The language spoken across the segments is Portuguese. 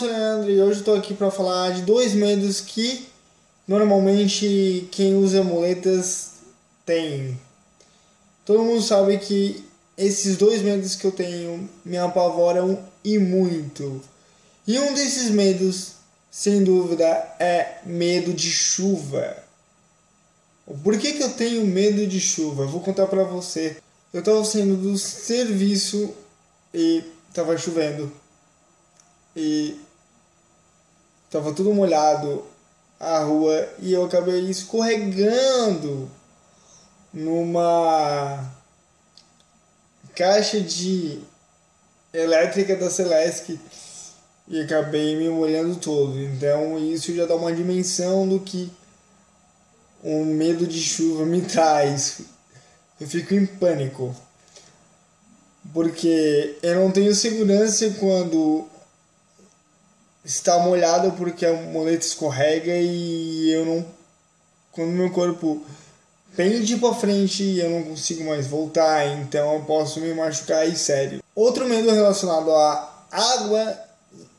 sou o Leandro e hoje estou aqui para falar de dois medos que normalmente quem usa muletas tem. Todo mundo sabe que esses dois medos que eu tenho me apavoram e muito. E um desses medos, sem dúvida, é medo de chuva. Por que, que eu tenho medo de chuva? Eu vou contar para você. Eu estava saindo do serviço e estava chovendo. E estava tudo molhado a rua e eu acabei escorregando numa caixa de elétrica da Celesc e acabei me molhando todo. Então isso já dá uma dimensão do que o medo de chuva me traz. Eu fico em pânico. Porque eu não tenho segurança quando está molhado porque a moleta escorrega e eu não quando meu corpo pende para frente e eu não consigo mais voltar, então eu posso me machucar e sério. Outro medo relacionado à água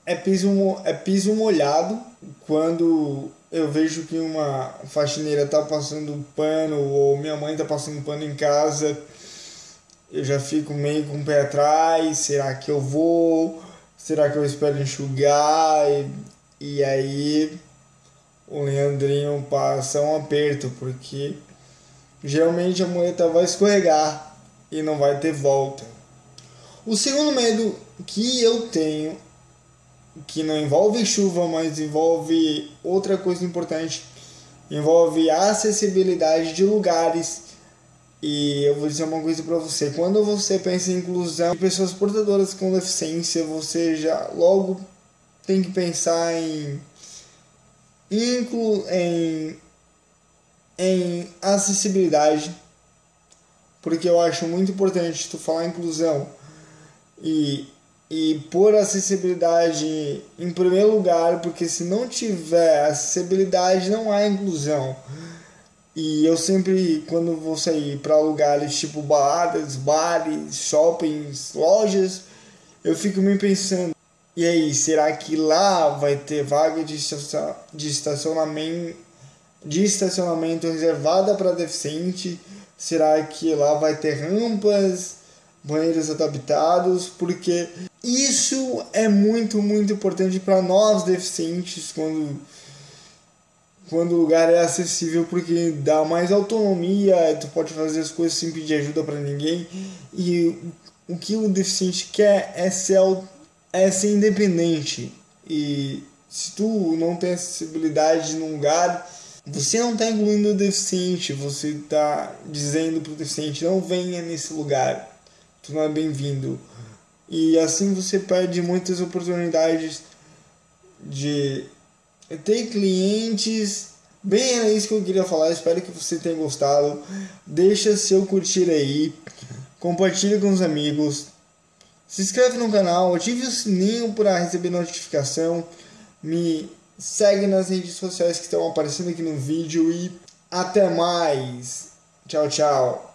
é piso, é piso molhado. Quando eu vejo que uma faxineira tá passando pano ou minha mãe tá passando pano em casa, eu já fico meio com o pé atrás, será que eu vou? Será que eu espero enxugar? E, e aí o Leandrinho passa um aperto, porque geralmente a muleta vai escorregar e não vai ter volta. O segundo medo que eu tenho, que não envolve chuva, mas envolve outra coisa importante, envolve a acessibilidade de lugares. E eu vou dizer uma coisa para você: quando você pensa em inclusão de pessoas portadoras com deficiência, você já logo tem que pensar em, inclu, em em acessibilidade, porque eu acho muito importante tu falar inclusão e, e pôr acessibilidade em primeiro lugar, porque se não tiver acessibilidade não há inclusão. E eu sempre, quando vou sair para lugares tipo baladas, bares, shoppings, lojas, eu fico me pensando: e aí, será que lá vai ter vaga de estacionamento? de estacionamento reservada para deficiente? Será que lá vai ter rampas, banheiros adaptados? Porque isso é muito, muito importante para nós deficientes quando quando o lugar é acessível porque dá mais autonomia, tu pode fazer as coisas sem pedir ajuda para ninguém e o que o deficiente quer é ser, é ser independente e se tu não tem acessibilidade num lugar você não está incluindo o deficiente, você está dizendo para o deficiente: não venha nesse lugar, tu não é bem-vindo. E assim você perde muitas oportunidades de ter clientes. Bem, era isso que eu queria falar. Espero que você tenha gostado. Deixa seu curtir aí, compartilhe com os amigos, se inscreve no canal, ative o sininho para receber notificação. Me segue nas redes sociais que estão aparecendo aqui no vídeo e até mais. Tchau, tchau.